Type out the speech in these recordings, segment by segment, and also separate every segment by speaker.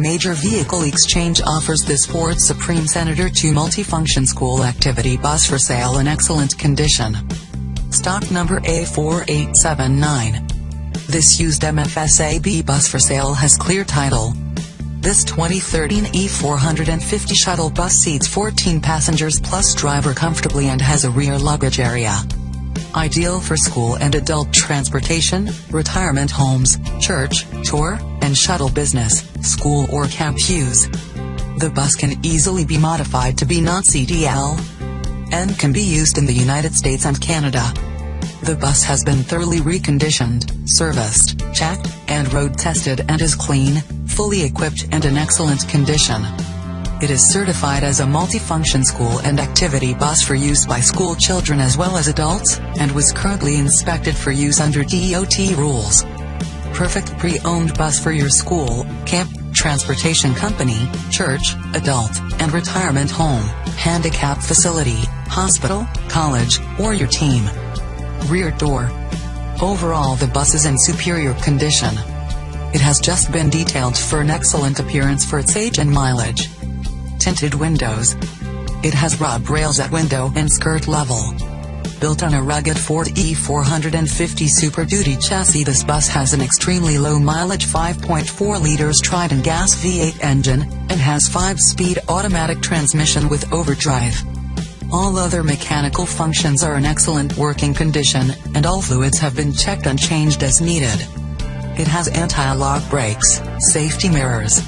Speaker 1: Major Vehicle Exchange offers this Ford Supreme Senator 2 multifunction school activity bus for sale in excellent condition. Stock number A4879. This used MFSAB bus for sale has clear title. This 2013 E450 shuttle bus seats 14 passengers plus driver comfortably and has a rear luggage area. Ideal for school and adult transportation, retirement homes, church, tour, and shuttle business, school or camp use. The bus can easily be modified to be non-CDL and can be used in the United States and Canada. The bus has been thoroughly reconditioned, serviced, checked, and road tested and is clean, fully equipped and in excellent condition. It is certified as a multifunction school and activity bus for use by school children as well as adults, and was currently inspected for use under DOT rules. Perfect pre-owned bus for your school, camp, transportation company, church, adult, and retirement home, handicap facility, hospital, college, or your team. Rear door. Overall the bus is in superior condition. It has just been detailed for an excellent appearance for its age and mileage tinted windows. It has rub rails at window and skirt level. Built on a rugged Ford E450 Super Duty chassis this bus has an extremely low mileage 5.4 liters Triton gas V8 engine, and has 5-speed automatic transmission with overdrive. All other mechanical functions are in excellent working condition, and all fluids have been checked and changed as needed. It has anti-lock brakes, safety mirrors,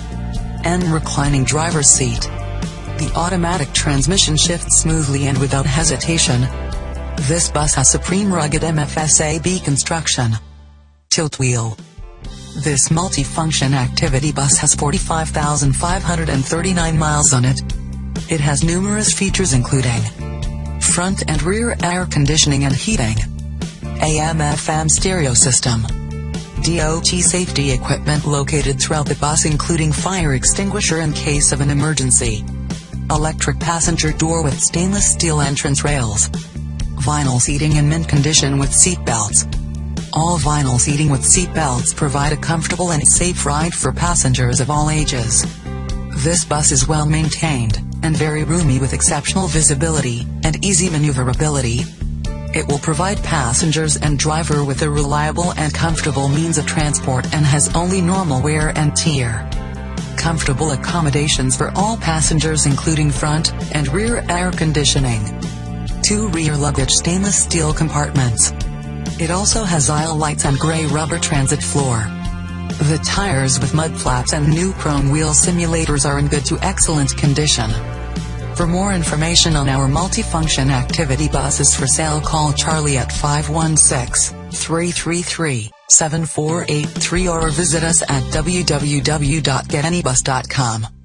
Speaker 1: and reclining driver's seat. The automatic transmission shifts smoothly and without hesitation. This bus has supreme rugged MFSAB construction. Tilt wheel. This multi-function activity bus has 45,539 miles on it. It has numerous features including front and rear air conditioning and heating, AM-FM stereo system, DOT safety equipment located throughout the bus including fire extinguisher in case of an emergency, electric passenger door with stainless steel entrance rails, vinyl seating in mint condition with seat belts. All vinyl seating with seat belts provide a comfortable and safe ride for passengers of all ages. This bus is well maintained, and very roomy with exceptional visibility, and easy maneuverability. It will provide passengers and driver with a reliable and comfortable means of transport and has only normal wear and tear comfortable accommodations for all passengers including front and rear air conditioning. Two rear luggage stainless steel compartments. It also has aisle lights and gray rubber transit floor. The tires with mud flaps and new chrome wheel simulators are in good to excellent condition. For more information on our multifunction activity buses for sale call Charlie at 516-333 7483 or visit us at www.getanybus.com.